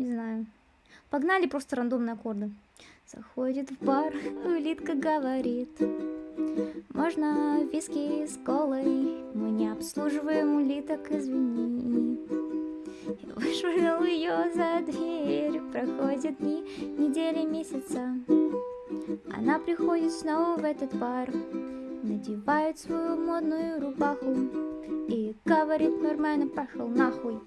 Не знаю. Погнали просто рандомные аккорды. Заходит в бар, улитка говорит. Можно виски с колой, мы не обслуживаем улиток, извини. Я вышвырнул ее за дверь, проходят дни, недели, месяца. Она приходит снова в этот бар, надевает свою модную рубаху и говорит нормально пошел нахуй.